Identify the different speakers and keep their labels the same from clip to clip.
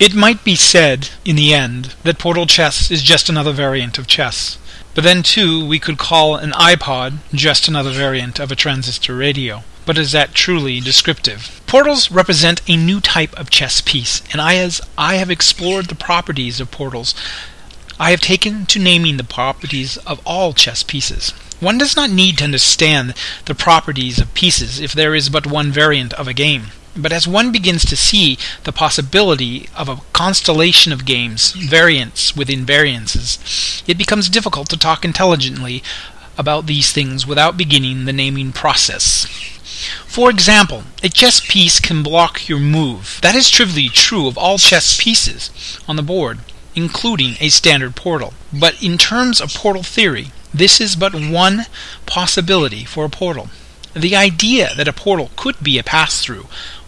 Speaker 1: It might be said, in the end, that Portal Chess is just another variant of chess. But then, too, we could call an iPod just another variant of a transistor radio. But is that truly descriptive? Portals represent a new type of chess piece, and I, as I have explored the properties of portals, I have taken to naming the properties of all chess pieces. One does not need to understand the properties of pieces if there is but one variant of a game. But as one begins to see the possibility of a constellation of games, variants within variances, it becomes difficult to talk intelligently about these things without beginning the naming process. For example, a chess piece can block your move. That is trivially true of all chess pieces on the board, including a standard portal. But in terms of portal theory, this is but one possibility for a portal. The idea that a portal could be a pass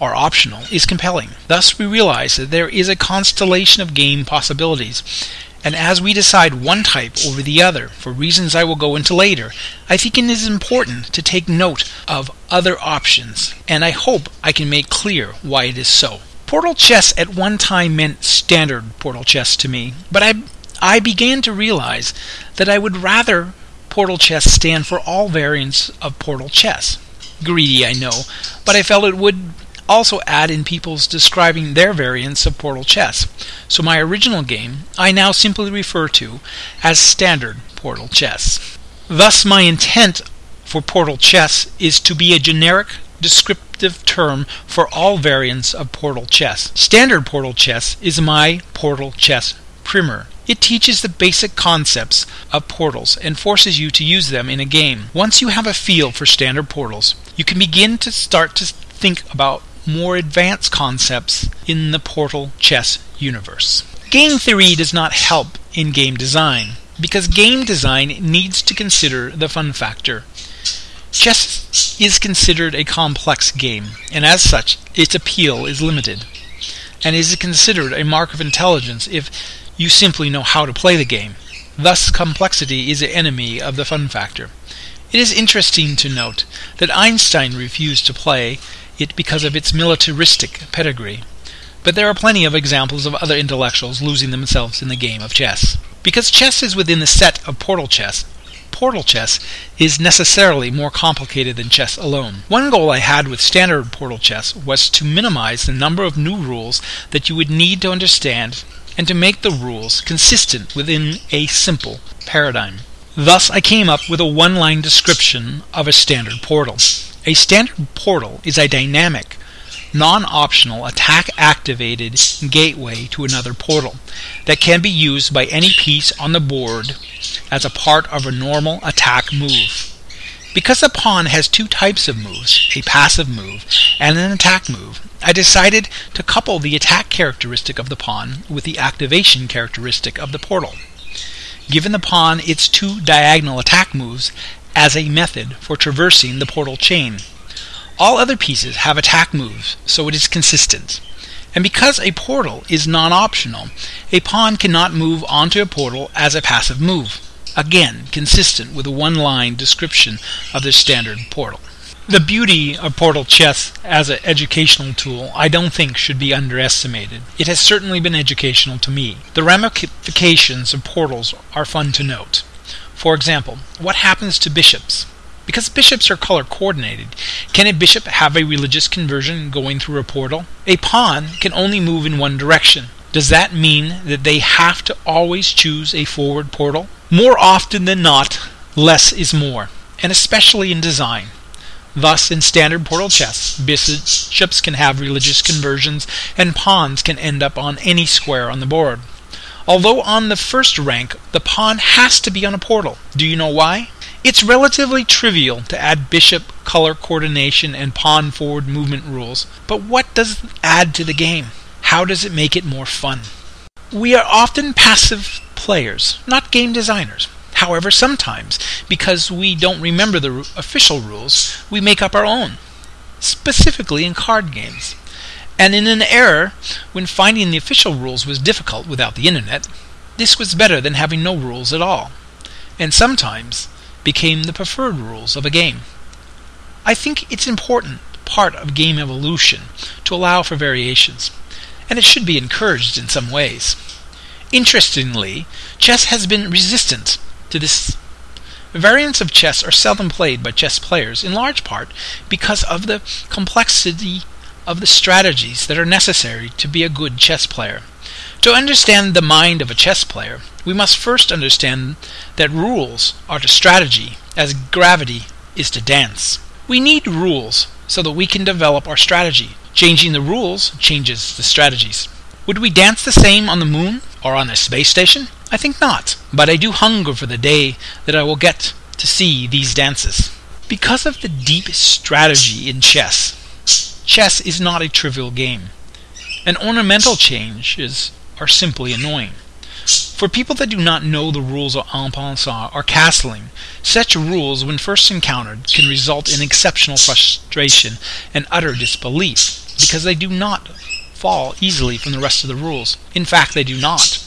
Speaker 1: or optional is compelling. Thus, we realize that there is a constellation of game possibilities, and as we decide one type over the other, for reasons I will go into later, I think it is important to take note of other options, and I hope I can make clear why it is so. Portal chess at one time meant standard portal chess to me, but I I began to realize that I would rather Portal Chess stand for all variants of Portal Chess. Greedy, I know, but I felt it would also add in people's describing their variants of Portal Chess. So my original game I now simply refer to as Standard Portal Chess. Thus, my intent for Portal Chess is to be a generic descriptive term for all variants of Portal Chess. Standard Portal Chess is my Portal Chess primer. It teaches the basic concepts of portals and forces you to use them in a game. Once you have a feel for standard portals, you can begin to start to think about more advanced concepts in the Portal chess universe. Game theory does not help in game design because game design needs to consider the fun factor. Chess is considered a complex game, and as such, its appeal is limited, and is considered a mark of intelligence if you simply know how to play the game. Thus, complexity is an enemy of the fun factor. It is interesting to note that Einstein refused to play it because of its militaristic pedigree. But there are plenty of examples of other intellectuals losing themselves in the game of chess. Because chess is within the set of portal chess, portal chess is necessarily more complicated than chess alone. One goal I had with standard portal chess was to minimize the number of new rules that you would need to understand and to make the rules consistent within a simple paradigm. Thus, I came up with a one line description of a standard portal. A standard portal is a dynamic, non optional, attack activated gateway to another portal that can be used by any piece on the board as a part of a normal attack move. Because the pawn has two types of moves, a passive move and an attack move, I decided to couple the attack characteristic of the pawn with the activation characteristic of the portal given the pawn its two diagonal attack moves as a method for traversing the portal chain. All other pieces have attack moves, so it is consistent. And because a portal is non optional, a pawn cannot move onto a portal as a passive move. Again, consistent with a one line description of the standard portal. The beauty of Portal Chess as an educational tool I don't think should be underestimated. It has certainly been educational to me. The ramifications of portals are fun to note. For example, what happens to bishops? Because bishops are color coordinated, can a bishop have a religious conversion going through a portal? A pawn can only move in one direction. Does that mean that they have to always choose a forward portal? More often than not, less is more, and especially in design. Thus, in standard portal chess, bishops can have religious conversions, and pawns can end up on any square on the board. Although on the first rank, the pawn has to be on a portal. Do you know why? It's relatively trivial to add bishop color coordination and pawn forward movement rules, but what does it add to the game? How does it make it more fun? We are often passive players, not game designers. However, sometimes, because we don't remember the official rules, we make up our own, specifically in card games. And in an era when finding the official rules was difficult without the internet, this was better than having no rules at all, and sometimes became the preferred rules of a game. I think it's important part of game evolution to allow for variations. and it should be encouraged in some ways. Interestingly, chess has been resistant to this. Variants of chess are seldom played by chess players, in large part because of the complexity of the strategies that are necessary to be a good chess player. To understand the mind of a chess player, we must first understand that rules are to strategy as gravity is to dance. We need rules so that we can develop our strategy. Changing the rules changes the strategies. Would we dance the same on the moon or on a space station? I think not, but I do hunger for the day that I will get to see these dances. Because of the deep strategy in chess, chess is not a trivial game. And ornamental changes are simply annoying. For people that do not know the rules of en passant or castling, such rules, when first encountered, can result in exceptional frustration and utter disbelief, because they do not fall easily from the rest of the rules. In fact, they do not.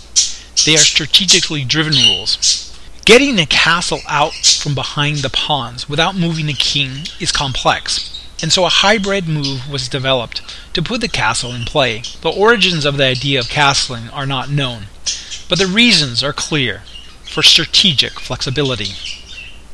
Speaker 1: They are strategically driven rules. Getting a castle out from behind the pawns without moving the king is complex, and so a hybrid move was developed to put the castle in play. The origins of the idea of castling are not known but the reasons are clear for strategic flexibility.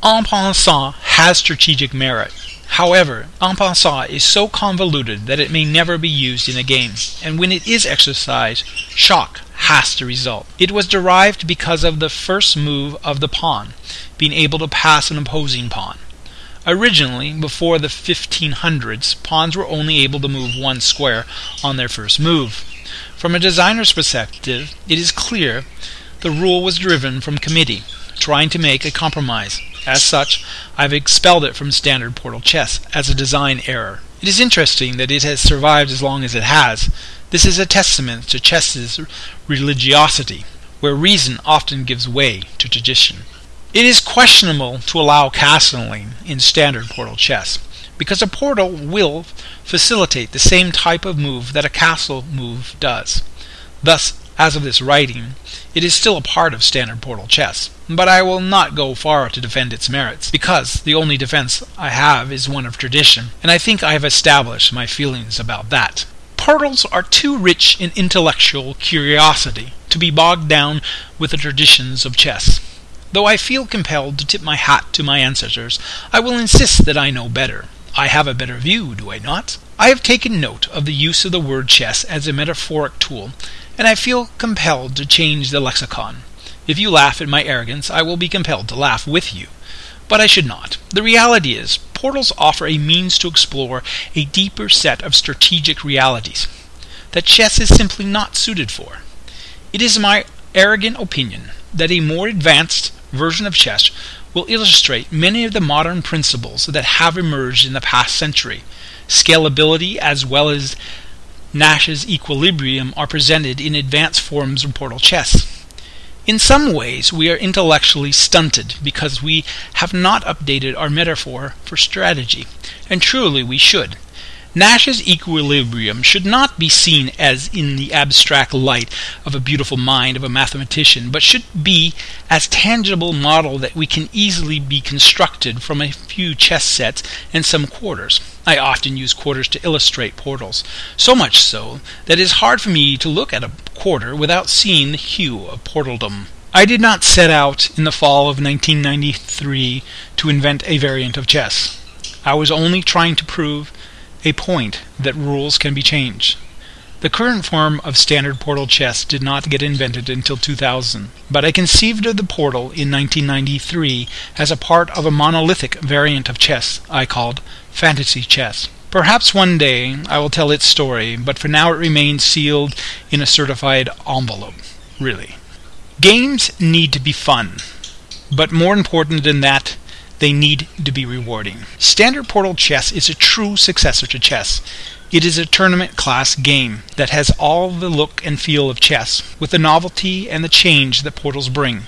Speaker 1: En passant has strategic merit. However, en passant is so convoluted that it may never be used in a game, and when it is exercised, shock has to result. It was derived because of the first move of the pawn, being able to pass an opposing pawn. Originally, before the 1500s, pawns were only able to move one square on their first move. From a designer's perspective, it is clear the rule was driven from committee, trying to make a compromise. As such, I've expelled it from standard Portal chess as a design error. It is interesting that it has survived as long as it has. This is a testament to chess's religiosity, where reason often gives way to tradition. It is questionable to allow castling in standard Portal chess because a portal will facilitate the same type of move that a castle move does. Thus, as of this writing, it is still a part of standard portal chess, but I will not go far to defend its merits, because the only defense I have is one of tradition, and I think I have established my feelings about that. Portals are too rich in intellectual curiosity to be bogged down with the traditions of chess. Though I feel compelled to tip my hat to my ancestors, I will insist that I know better. I have a better view, do I not? I have taken note of the use of the word chess as a metaphoric tool, and I feel compelled to change the lexicon. If you laugh at my arrogance, I will be compelled to laugh with you. But I should not. The reality is, portals offer a means to explore a deeper set of strategic realities that chess is simply not suited for. It is my arrogant opinion that a more advanced version of chess will illustrate many of the modern principles that have emerged in the past century. Scalability as well as Nash's equilibrium are presented in advanced forms of portal chess. In some ways, we are intellectually stunted because we have not updated our metaphor for strategy, and truly we should. Nash's equilibrium should not be seen as in the abstract light of a beautiful mind of a mathematician, but should be as tangible model that we can easily be constructed from a few chess sets and some quarters. I often use quarters to illustrate portals, so much so that it is hard for me to look at a quarter without seeing the hue of portaldom. I did not set out in the fall of 1993 to invent a variant of chess. I was only trying to prove a point that rules can be changed. The current form of standard portal chess did not get invented until 2000, but I conceived of the portal in 1993 as a part of a monolithic variant of chess I called fantasy chess. Perhaps one day I will tell its story, but for now it remains sealed in a certified envelope. Really. Games need to be fun, but more important than that, they need to be rewarding. Standard Portal Chess is a true successor to chess. It is a tournament class game that has all the look and feel of chess, with the novelty and the change that portals bring.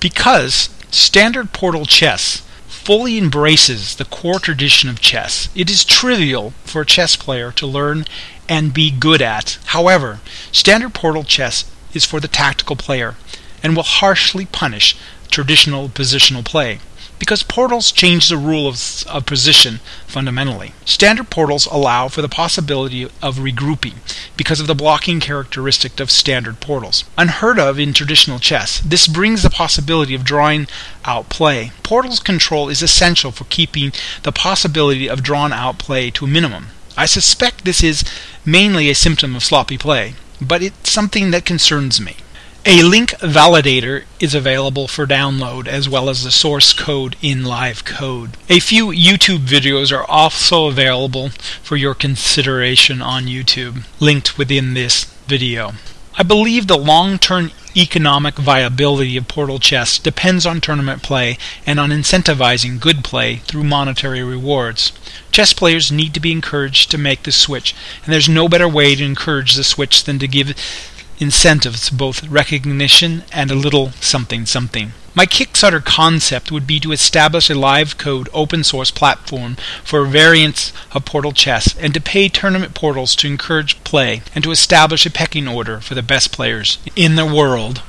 Speaker 1: Because Standard Portal Chess fully embraces the core tradition of chess, it is trivial for a chess player to learn and be good at. However, Standard Portal Chess is for the tactical player and will harshly punish traditional positional play because portals change the rule of, of position fundamentally. Standard portals allow for the possibility of regrouping because of the blocking characteristic of standard portals. Unheard of in traditional chess, this brings the possibility of drawing out play. Portals control is essential for keeping the possibility of drawn out play to a minimum. I suspect this is mainly a symptom of sloppy play, but it's something that concerns me. A link validator is available for download as well as the source code in LiveCode. A few YouTube videos are also available for your consideration on YouTube, linked within this video. I believe the long-term economic viability of Portal Chess depends on tournament play and on incentivizing good play through monetary rewards. Chess players need to be encouraged to make the switch, and there's no better way to encourage the switch than to give incentives, both recognition and a little something something. My Kickstarter concept would be to establish a LiveCode open source platform for variants of Portal Chess and to pay tournament portals to encourage play and to establish a pecking order for the best players in the world.